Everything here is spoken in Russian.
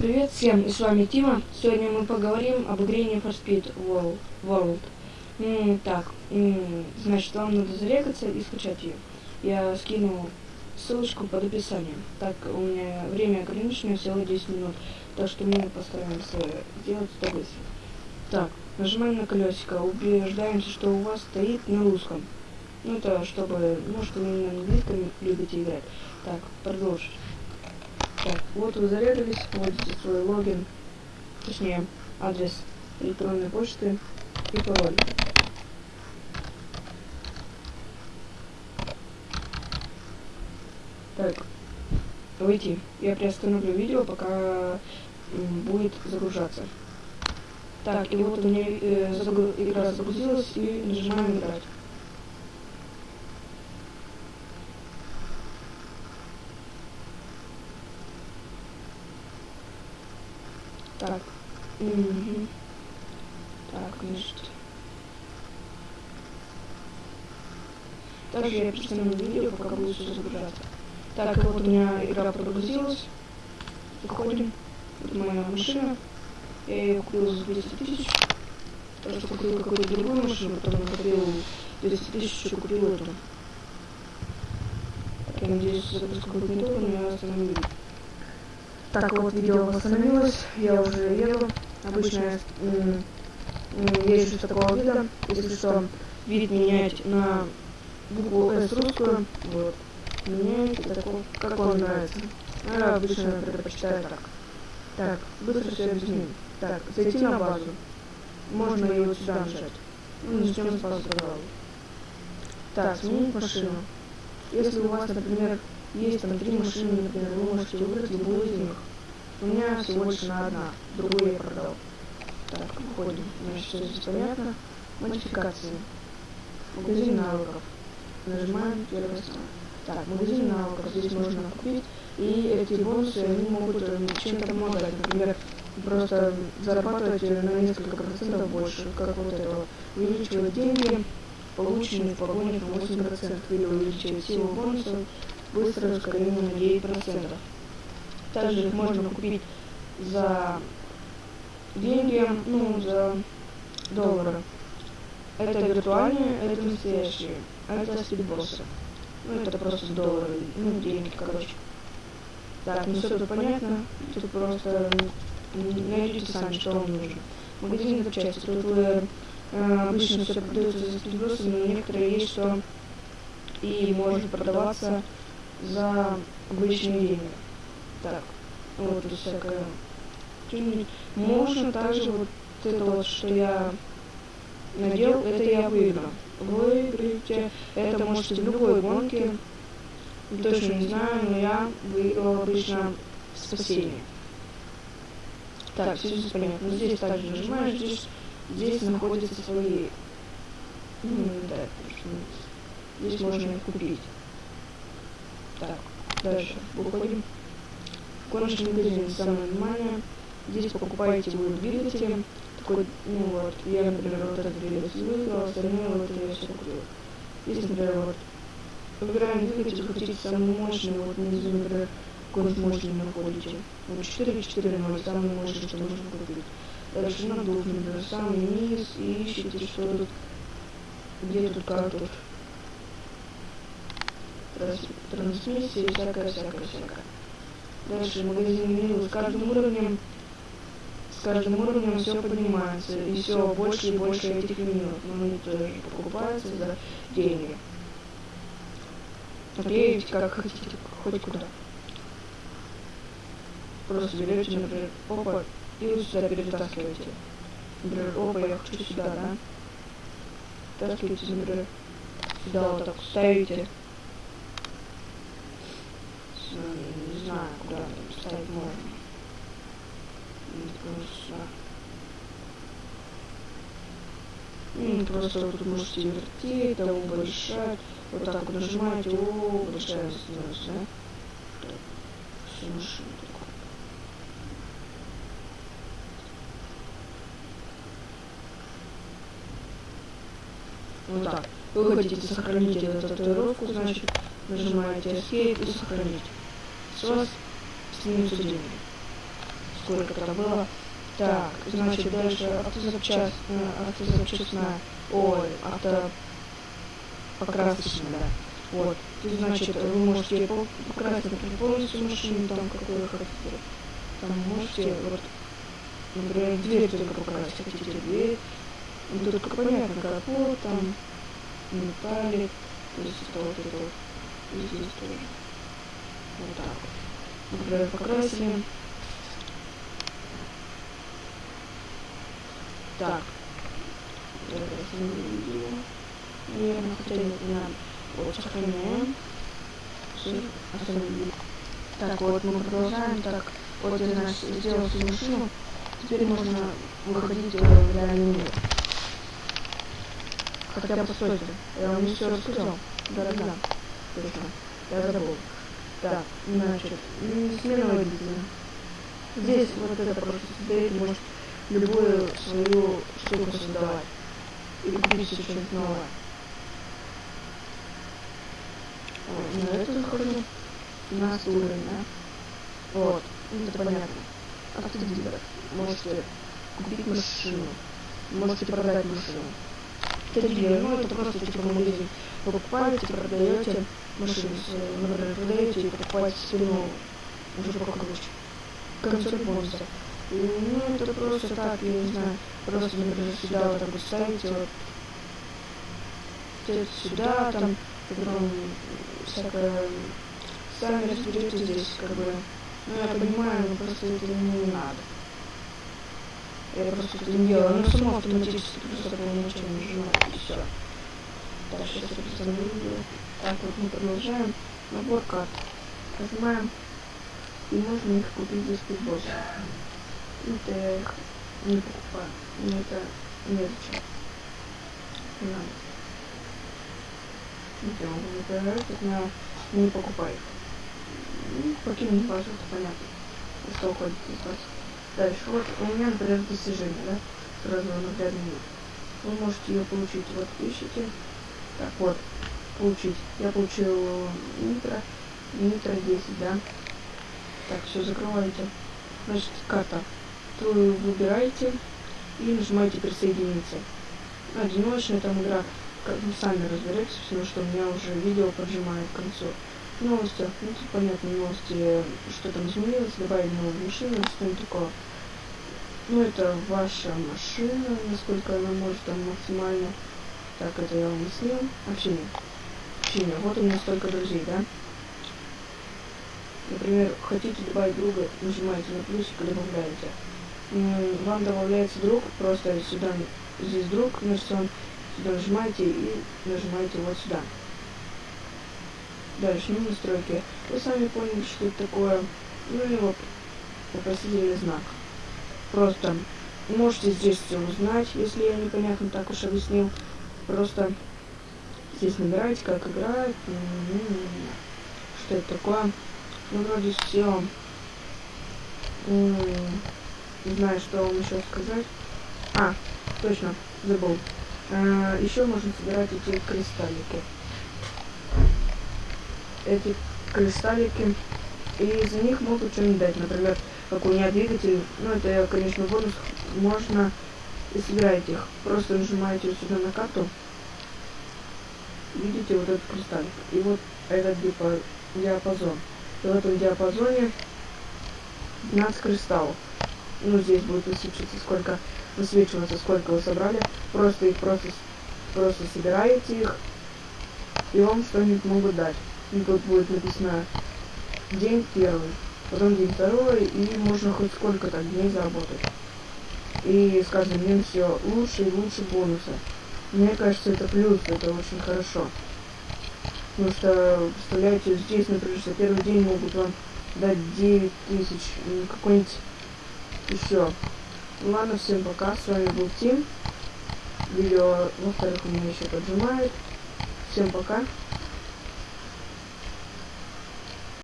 Привет всем, и с вами Тима. Сегодня мы поговорим об игре Need for Speed World. М, так, м, значит, вам надо зарегаться и скачать ее. Я скину ссылочку под описанием. Так, у меня время ограничено, всего 10 минут, так что мы постараемся сделать это быстро. Так, нажимаем на колесико, убеждаемся, что у вас стоит на русском. Ну, это чтобы, может, вы на английском любите играть. Так, продолжить. Так, вот вы зарядились, вводите свой логин, точнее, адрес электронной почты и пароль. Так, выйти. Я приостановлю видео, пока будет загружаться. Так, и вот у меня э, игра загрузилась, и нажимаем играть. Так. Угу. Так, значит. Также я представлю видео, пока будет все загружаться. Так, вот у меня игра прогрузилась. Заходим. Вот моя машина. Я ее купил за 200 тысяч. Так что купил какую-то другую машину, потом купил 200 тысяч, еще купил эту. Так, я надеюсь, запуск будет не долго, но я остановлю. Так, вот видео восстановилось, я уже еду. Обычно я езжу с такого вида. Если что, вид менять на букву S русскую. Вот. Меняете такого, как вам нравится. А я обычно предпочитаю так. Так, быстро все объясню. Так, зайти на базу. Можно вот сюда нажать. Ну, начнем с базы. Так, сменить машину. Если у вас, например, есть там три машины, например, вы можете выбрать любую из них. У меня всего лишь на одна, другую я продал. Так, выходим. Значит, все здесь понятно. Модификации. Магазин навыков. Нажимаем первое самое. Так, магазин навыков здесь можно купить. И эти бонусы, они могут э, чем-то помогать. Например, просто зарабатывать на несколько процентов больше, как вот это. Увеличивать деньги, полученные в погонях на 8%, или увеличивать силу бонусов, быстрое ускорение на 9%. Также их можно купить за деньги, ну, за доллары. Это виртуальные, это настоящие. Это спидбоссы. Ну, это просто доллары, ну, деньги, короче. Так, ну все тут понятно. Тут просто найдите сами, что вам нужно. Магазин запчасти. Тут вы э, обычно все продается за спидбоссы, но некоторые есть, что и может продаваться за обычные деньги. Так, вот тут всякое. Можно также вот это вот, что я надел, это я выиграл. Выиграете, это можете в любой гонке. Точно не знаю, но я выиграл обычно спасение. Так, все здесь понятно. Здесь также нажимаешь, здесь, здесь находятся свои... Ну, да, здесь можно их купить. Так, дальше выходим. Гоночный магазин самое нормальное. Здесь покупаете вы двигатели. Такой, ну вот, я, например, вот этот двигатель выиграл, остальные вот я все купил. Здесь, например, вот, выбираем двигатель, хотите самый мощный, вот внизу, например, какой мощный находите. Вот 4 4 0 самый мощный, что можно купить. Дальше надув, например, самый низ, и ищите, что тут, где тут, как тут. Трансмиссия и всякое, всякое, всякое. Дальше магазин меню с каждым уровнем с каждым уровнем все поднимается, и все больше и больше этих меню. Но они тоже покупаются за деньги. Наклеивайте как хотите, хоть куда. Просто берете, например, опа, и вы сюда перетаскиваете. Например, опа, я хочу сюда, да? Таскиваете, например, сюда вот так ставите. Не знаю, ставить можно. Ну, просто вот тут можете вертеть, там большая, вот так вот нажимаете, о, большая становится, да? Машина такое. Вот так. Вы хотите сохранить эту татуировку, значит, нажимаете Escape и сохранить. С вас снимутся деньги сколько это было. Так, значит, дальше автозапчасть, э, автозапчастная, ой, авто покрасочная, да. Вот, и, значит, вы можете покрасить, например, полностью машину, там, какую вы хотите. Там можете, вот, например, дверь только покрасить, хотите дверь. Ну, только понятно, капот, там, металлик, то есть это вот это вот, и здесь тоже. Вот так вот. Например, покрасили. Так. Наверное, хотя не. Вот, сохраняем. Так, вот мы продолжаем. Так, вот я, значит, сделал машину. Теперь можно выходить в реальный мир. Хотя, постойте, я вам не все рассказал. Да-да-да, точно. Я забыл. Так, значит, смена водителя. Здесь вот это просто создаете, может любую свою штуку создавать. И купить что-нибудь новое. на это захожу. На уровень, да? Вот, это понятно. Автодилер. Можете купить машину. Можете продать машину. Автодилер, ну это просто типа магазин. Вы покупаете, продаете машину, например, продаете и покупаете себе новую. Уже покруче. Концерт бонуса. Ну, это просто так, я не знаю. Просто, например, сюда вот так вот ставите, вот. Сюда, там, потом всякое... Сами разберете здесь, как бы. Ну, я понимаю, но просто это не надо. Я просто это не делаю. Оно само автоматически просто по ничего не нажимает, и все. Так, сейчас я видео. Так, вот мы продолжаем. Набор карт. Нажимаем. И можно их купить за спидбосс. Это я их не покупаю. Мне это незачем. Не надо где он не появляется, но не покупай их. Ну, покинуть базу, это понятно. Если уходит из вас. Дальше, вот у меня, например, достижение, да? Сразу наглядный вид. Вы можете ее получить, вот ищите. Так, вот, получить. Я получил нитро, нитро 10, да? Так, все, закрываете. Значит, карта. То выбираете и нажимаете присоединиться. Одиночная там игра как бы сами разберетесь, потому что у меня уже видео поджимает к концу. Новости. Ну, понятно, новости, что там изменилось, добавили новую машину, что-нибудь такое. Ну, это ваша машина, насколько она может там максимально. Так, это я вам объяснил. Общение. Общение. Вот у меня столько друзей, да? Например, хотите добавить друга, нажимаете на плюсик и добавляете. Вам добавляется друг, просто сюда, здесь друг нарисован, нажимаете и нажимаете вот сюда. Дальше, ну, настройки. Вы сами поняли, что это такое. Ну и вот вопросительный знак. Просто можете здесь все узнать, если я непонятно так уж объяснил. Просто здесь набираете, как играть, что это такое. Ну, вроде все. Не знаю, что вам еще сказать. А, точно, забыл. А, еще можно собирать эти кристаллики. Эти кристаллики. И за них могут что-нибудь дать. Например, как у меня двигатель. Ну, это, конечно, бонус. Можно и собираете их. Просто нажимаете сюда на карту. Видите вот этот кристаллик. И вот этот диапазон. И в этом диапазоне 12 кристаллов. Ну, здесь будет высвечиваться, сколько высвечиваться, сколько вы собрали. Просто их просто, просто собираете их, и вам что-нибудь могут дать. И тут будет написано день первый, потом день второй, и можно хоть сколько-то дней заработать. И с каждым днем все лучше и лучше бонусы. Мне кажется, это плюс, это очень хорошо. Потому что, представляете, здесь, например, за первый день могут вам дать 9 тысяч, какой-нибудь еще Ладно, всем пока. С вами был Тим. Видео, во-вторых, у меня еще поджимает. Всем пока.